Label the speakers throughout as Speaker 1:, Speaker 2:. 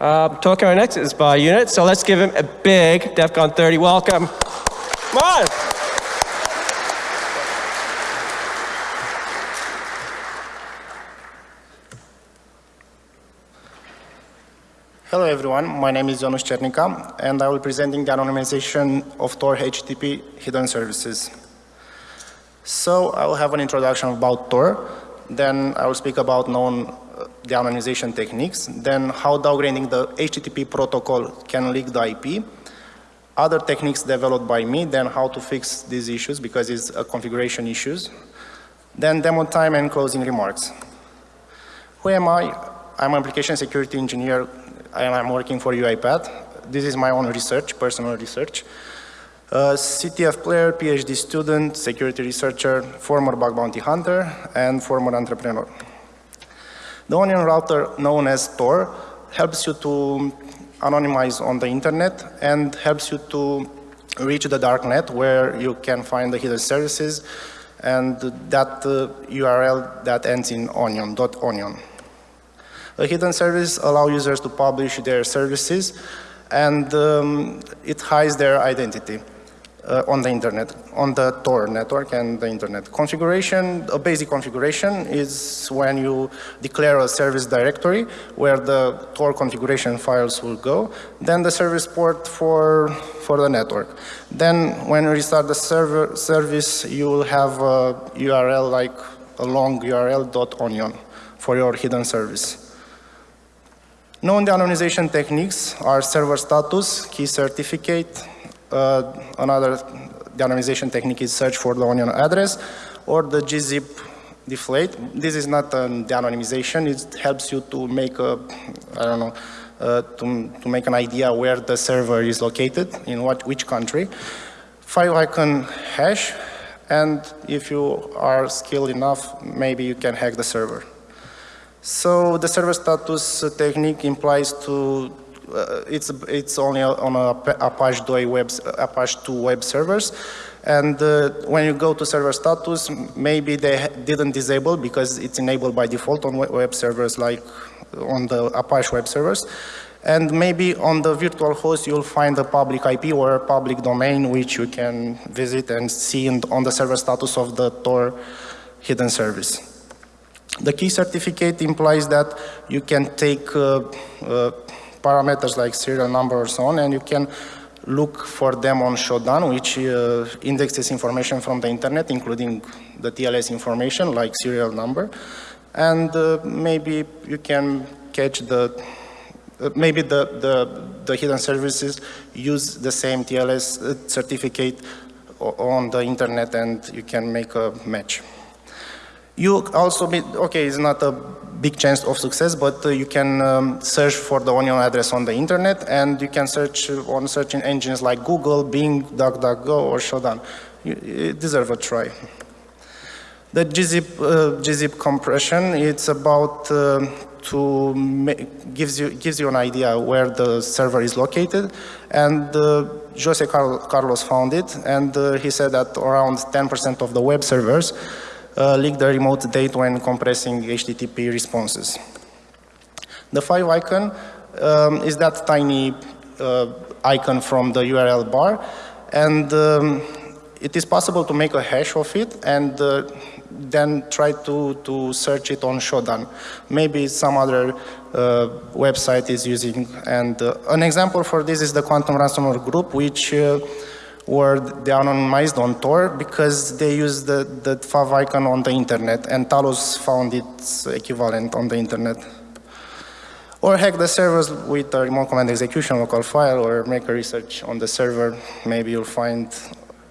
Speaker 1: Uh, our next is by unit, so let's give him a big DEF CON 30 welcome. Come on.
Speaker 2: Hello everyone, my name is Janusz Cernica and I will be presenting the anonymization of Tor HTTP hidden services. So I will have an introduction about Tor, then I will speak about known the anonymization techniques, then how downgrading the HTTP protocol can leak the IP, other techniques developed by me, then how to fix these issues because it's a configuration issues, then demo time and closing remarks. Who am I? I'm an application security engineer and I'm working for UiPath. This is my own research, personal research. Uh, CTF player, PhD student, security researcher, former bug bounty hunter, and former entrepreneur. The onion router known as Tor helps you to anonymize on the internet and helps you to reach the dark net where you can find the hidden services and that uh, URL that ends in onion, dot onion. The hidden service allow users to publish their services and um, it hides their identity uh, on the internet, on the Tor network and the internet. Configuration, a basic configuration is when you declare a service directory where the Tor configuration files will go, then the service port for, for the network. Then when you restart the server service, you will have a URL like a long URL onion for your hidden service. Known the anonymization techniques are server status, key certificate, another anonymization technique is search for the onion address, or the gzip deflate. This is not an anonymization, it helps you to make a, I don't know, uh, to, to make an idea where the server is located, in what, which country. Five icon hash, and if you are skilled enough, maybe you can hack the server. So the server status technique implies to uh, it's it's only on Apache 2 web Apache 2 web servers, and uh, when you go to server status, maybe they didn't disable because it's enabled by default on web servers like on the Apache web servers. And maybe on the virtual host you'll find a public IP or a public domain which you can visit and see on the server status of the Tor hidden service. The key certificate implies that you can take uh, uh, parameters like serial number or so on and you can look for them on Shodan which uh, indexes information from the internet including the TLS information like serial number and uh, maybe you can catch the uh, maybe the, the, the hidden services use the same TLS uh, certificate on the internet and you can make a match. You also, be, okay, it's not a big chance of success, but uh, you can um, search for the onion address on the internet and you can search on searching engines like Google, Bing, DuckDuckGo or Shodan. You, you deserve a try. The gzip, uh, gzip compression, it's about uh, to make, gives you gives you an idea where the server is located, and uh, Jose Carlos found it, and uh, he said that around 10% of the web servers uh, leak the remote date when compressing HTTP responses. The five icon um, is that tiny uh, icon from the URL bar and um, it is possible to make a hash of it and uh, then try to, to search it on Shodan. Maybe some other uh, website is using and uh, an example for this is the Quantum Ransomware Group which were they anonymized on Tor because they use the, the fav icon on the internet and Talos found its equivalent on the internet. Or hack the servers with a remote command execution local file or make a research on the server. Maybe you'll find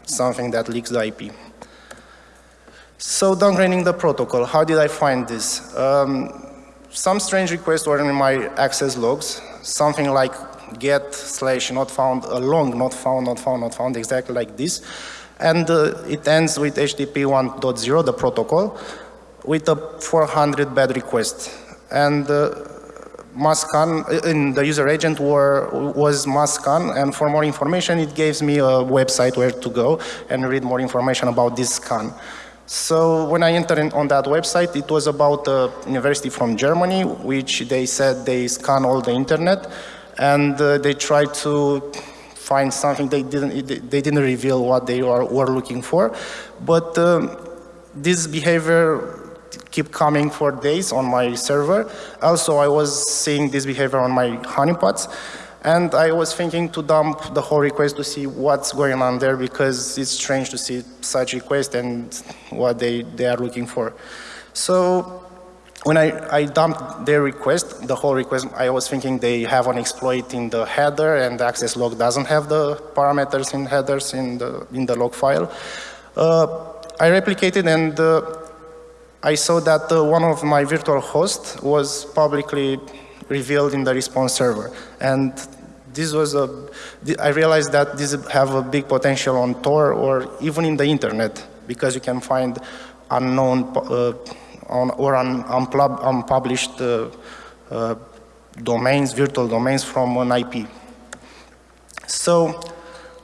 Speaker 2: something that leaks the IP. So downgrading the protocol, how did I find this? Um, some strange requests were in my access logs, something like get slash not found, a long not found, not found, not found, exactly like this. And uh, it ends with HTTP 1.0, the protocol, with a 400 bad request. And uh, Mascan, uh, in the user agent were, was Mascan, and for more information it gives me a website where to go and read more information about this scan. So when I entered on that website, it was about a university from Germany, which they said they scan all the internet, and uh, they tried to find something. They didn't. They didn't reveal what they are, were looking for, but um, this behavior keep coming for days on my server. Also, I was seeing this behavior on my honeypots. And I was thinking to dump the whole request to see what's going on there because it's strange to see such request and what they, they are looking for. So when I, I dumped their request, the whole request, I was thinking they have an exploit in the header and the access log doesn't have the parameters in headers in the, in the log file. Uh, I replicated and uh, I saw that uh, one of my virtual hosts was publicly revealed in the response server. And this was a, I realized that this have a big potential on Tor or even in the internet because you can find unknown uh, on, or unpub, unpublished uh, uh, domains, virtual domains from an IP. So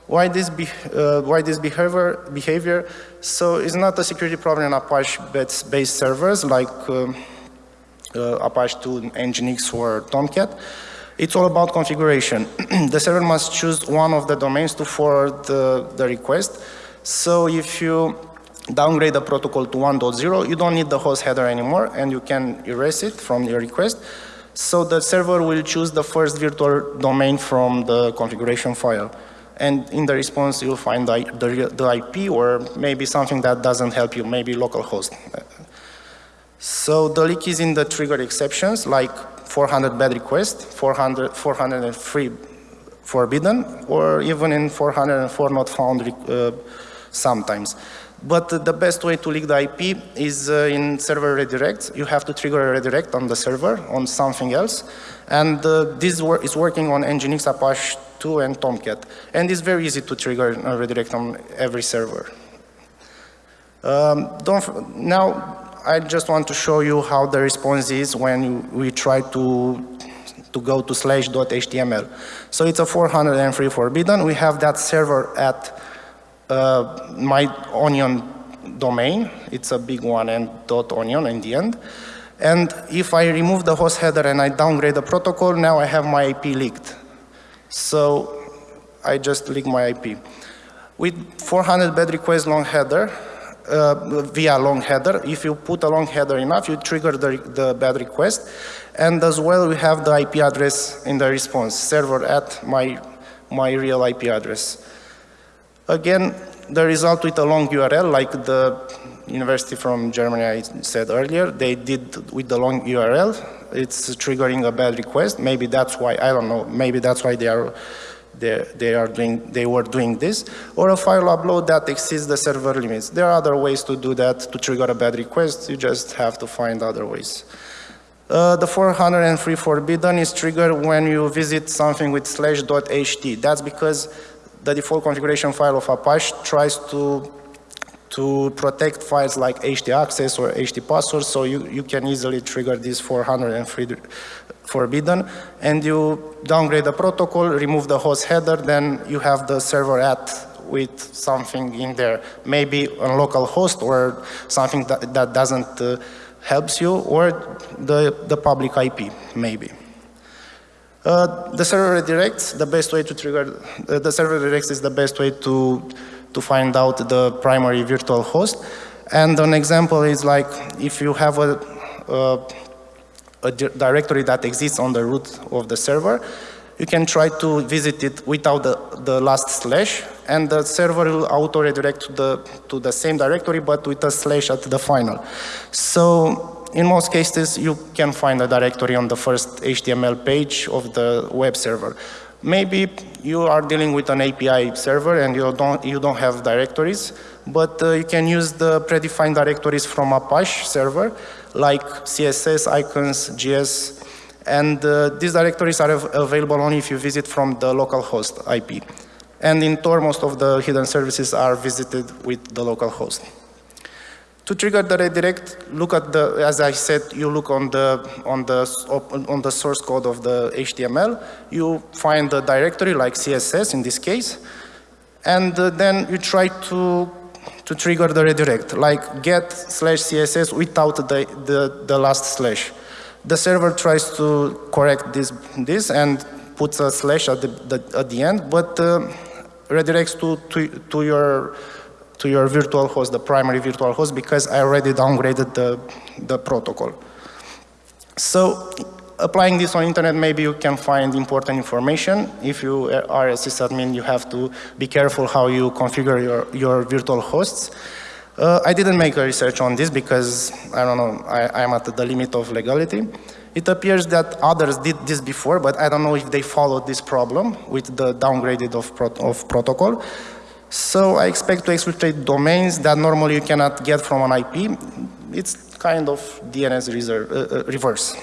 Speaker 2: why this, be, uh, why this behavior, behavior? So it's not a security problem in Apache-based servers like um, uh, Apache 2, Nginx or Tomcat. It's all about configuration. the server must choose one of the domains to forward the, the request. So if you downgrade the protocol to 1.0, you don't need the host header anymore and you can erase it from your request. So the server will choose the first virtual domain from the configuration file. And in the response, you'll find the, the, the IP or maybe something that doesn't help you, maybe localhost. So the leak is in the trigger exceptions, like 400 bad requests, 400, 403 forbidden, or even in 404 not found uh, sometimes. But the best way to leak the IP is uh, in server redirects. You have to trigger a redirect on the server, on something else. And uh, this wor is working on Nginx, Apache 2, and Tomcat. And it's very easy to trigger a redirect on every server. Um, don't, now, I just want to show you how the response is when we try to to go to slash.html. So it's a 403 forbidden. We have that server at uh, my onion domain. It's a big one and dot onion in the end. And if I remove the host header and I downgrade the protocol, now I have my IP leaked. So I just leak my IP. With 400 bad request long header, uh, via long header. If you put a long header enough, you trigger the, the bad request. And as well, we have the IP address in the response, server at my, my real IP address. Again, the result with a long URL, like the university from Germany I said earlier, they did with the long URL. It's triggering a bad request. Maybe that's why, I don't know, maybe that's why they are they, they, are doing, they were doing this, or a file upload that exceeds the server limits. There are other ways to do that to trigger a bad request. You just have to find other ways. Uh, the 403 forbidden is triggered when you visit something with slash dot ht. That's because the default configuration file of Apache tries to to protect files like htaccess or HD password, so you, you can easily trigger this 403 forbidden, and you downgrade the protocol, remove the host header, then you have the server at with something in there, maybe a local host or something that, that doesn't uh, helps you, or the, the public IP, maybe. Uh, the server redirects, the best way to trigger, uh, the server redirects is the best way to, to find out the primary virtual host. And an example is like if you have a, a a directory that exists on the root of the server, you can try to visit it without the, the last slash, and the server will auto-redirect to the, to the same directory, but with a slash at the final. So in most cases, you can find a directory on the first HTML page of the web server. Maybe you are dealing with an API server and you don't, you don't have directories, but uh, you can use the predefined directories from Apache server like CSS, icons, JS, and uh, these directories are av available only if you visit from the local host IP. And in Tor, most of the hidden services are visited with the local host. To trigger the redirect, look at the, as I said, you look on the, on the, on the source code of the HTML, you find the directory like CSS in this case, and uh, then you try to to trigger the redirect, like get slash CSS without the, the, the last slash. The server tries to correct this, this and puts a slash at the, the at the end, but uh, redirects to, to, to, your, to your virtual host, the primary virtual host, because I already downgraded the, the protocol. So applying this on internet, maybe you can find important information. If you are a sysadmin, you have to be careful how you configure your, your virtual hosts. Uh, I didn't make a research on this because, I don't know, I, am at the limit of legality. It appears that others did this before, but I don't know if they followed this problem with the downgraded of, pro of protocol. So I expect to exploit domains that normally you cannot get from an IP. It's kind of DNS reserve, uh, uh, reverse.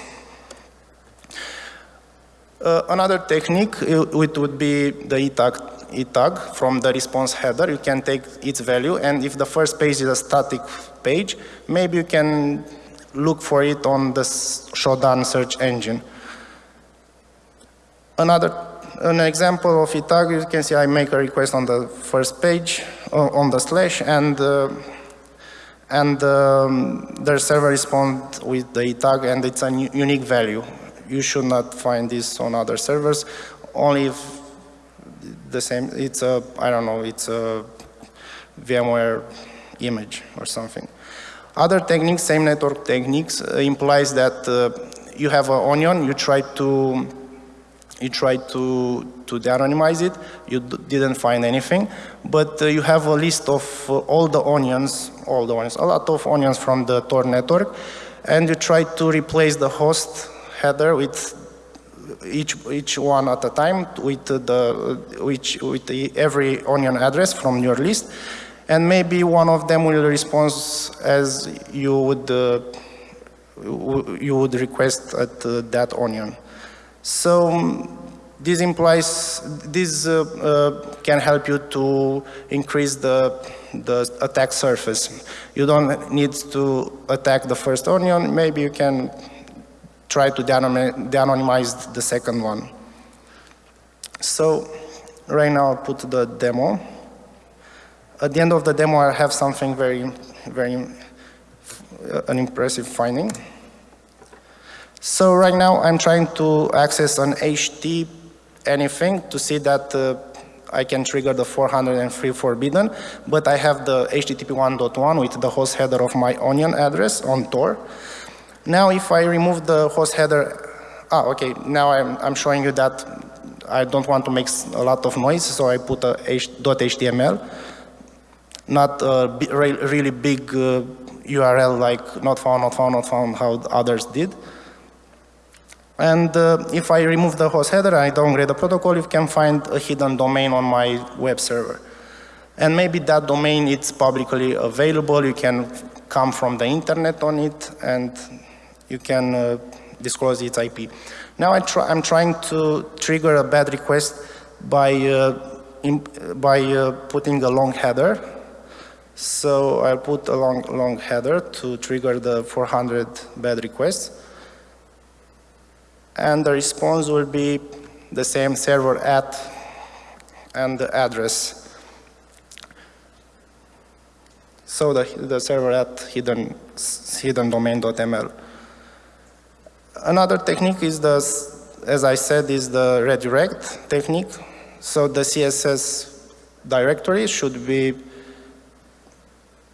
Speaker 2: Uh, another technique it would be the ETAG, ETAG from the response header. You can take its value, and if the first page is a static page, maybe you can look for it on the Shodan search engine. Another an example of ETAG, you can see I make a request on the first page, on the slash, and uh, and um, the server responds with the ETAG, and it's a unique value you should not find this on other servers, only if the same, it's a, I don't know, it's a VMware image or something. Other techniques, same network techniques, uh, implies that uh, you have an onion, you try to you try to, to de-anonymize it, you didn't find anything, but uh, you have a list of uh, all the onions, all the onions, a lot of onions from the Tor network, and you try to replace the host header with each each one at a time with the which with the, every onion address from your list, and maybe one of them will respond as you would uh, you would request at uh, that onion. So um, this implies this uh, uh, can help you to increase the the attack surface. You don't need to attack the first onion. Maybe you can try to de-anonymize the second one. So right now I'll put the demo. At the end of the demo, I have something very, very, uh, an impressive finding. So right now I'm trying to access an HT anything to see that uh, I can trigger the 403 forbidden, but I have the HTTP 1.1 with the host header of my onion address on Tor. Now if I remove the host header, ah, okay, now I'm, I'm showing you that I don't want to make a lot of noise, so I put a .html, not a really big uh, URL like not found, not found, not found, how others did. And uh, if I remove the host header and I downgrade the protocol, you can find a hidden domain on my web server. And maybe that domain is publicly available, you can come from the internet on it, and you can uh, disclose its IP. Now I try, I'm trying to trigger a bad request by, uh, by uh, putting a long header. So I'll put a long, long header to trigger the 400 bad requests. And the response will be the same server at and the address. So the, the server at hidden, hidden domain.ml. Another technique is the, as I said, is the redirect technique. So the CSS directory should be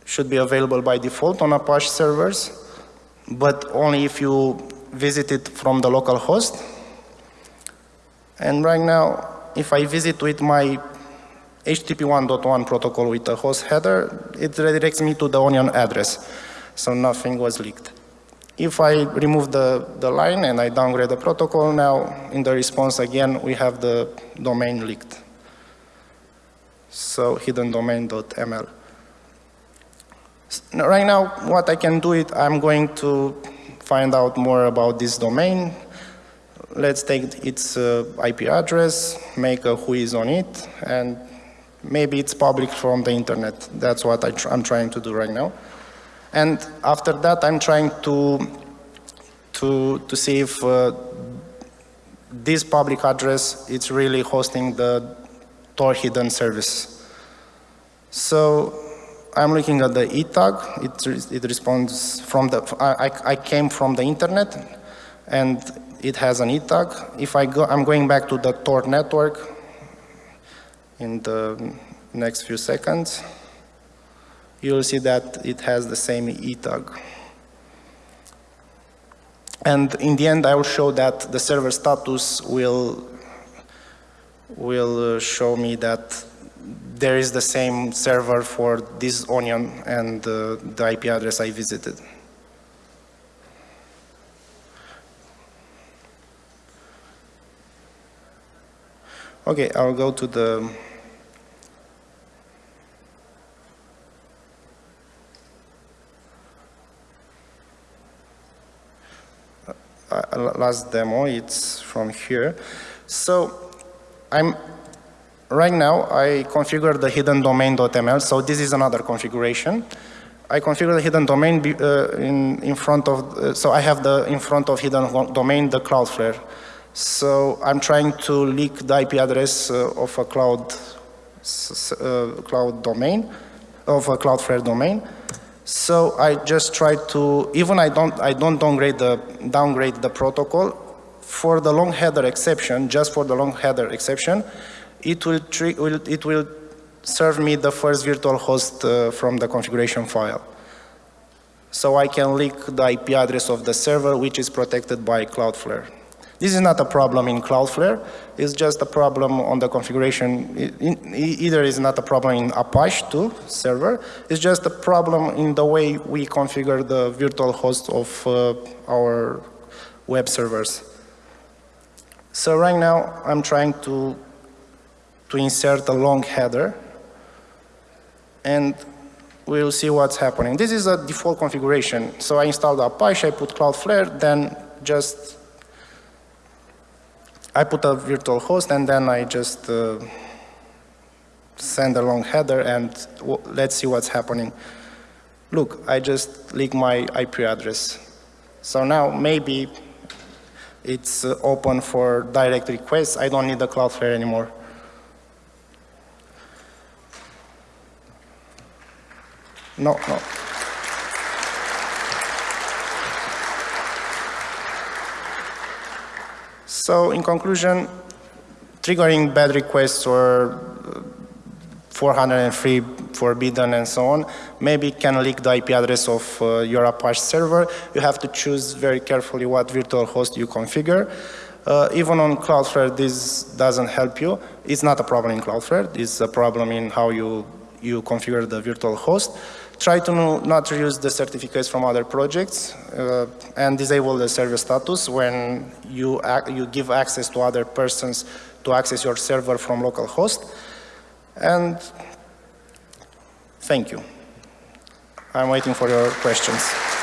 Speaker 2: should be available by default on Apache servers, but only if you visit it from the local host. And right now, if I visit with my HTTP 1.1 protocol with a host header, it redirects me to the onion address. So nothing was leaked. If I remove the, the line and I downgrade the protocol, now in the response again, we have the domain leaked. So hidden domain.ml. Right now, what I can do it, I'm going to find out more about this domain. Let's take its uh, IP address, make a whois on it, and maybe it's public from the internet. That's what I am trying to do right now. And after that, I'm trying to, to, to see if uh, this public address is really hosting the Tor hidden service. So I'm looking at the E tag. It, it responds from the, I, I- came from the internet and it has an E tag. If I go, I'm going back to the Tor network in the next few seconds. You'll see that it has the same E tag. And in the end, I will show that the server status will, will uh, show me that there is the same server for this onion and uh, the IP address I visited. Okay, I'll go to the uh, last demo. It's from here. So I'm right now I configure the hidden domain.ml. So this is another configuration. I configure the hidden domain uh, in in front of. Uh, so I have the in front of hidden domain the Cloudflare. So I'm trying to leak the IP address uh, of a cloud uh, cloud domain of a Cloudflare domain. So I just try to, even I don't, I don't downgrade the, downgrade the protocol. For the long header exception, just for the long header exception, it will, will, it will serve me the first virtual host uh, from the configuration file. So I can leak the IP address of the server, which is protected by Cloudflare. This is not a problem in Cloudflare, it's just a problem on the configuration. I- in- e- Either is not a problem in Apache 2 server, it's just a problem in the way we configure the virtual host of uh, our web servers. So right now, I'm trying to, to insert a long header, and we'll see what's happening. This is a default configuration. So I installed Apache, I put Cloudflare, then just I put a virtual host and then I just uh, send a long header and let's see what's happening. Look, I just leak my IP address. So now maybe it's uh, open for direct requests. I don't need the Cloudflare anymore. No, no. So in conclusion, triggering bad requests or uh, 403 forbidden and so on, maybe can leak the IP address of uh, your Apache server. You have to choose very carefully what virtual host you configure. Uh, even on Cloudflare, this doesn't help you. It's not a problem in Cloudflare. It's a problem in how you, you configure the virtual host. Try to not use the certificates from other projects uh, and disable the server status when you, you give access to other persons to access your server from localhost. And thank you. I'm waiting for your questions.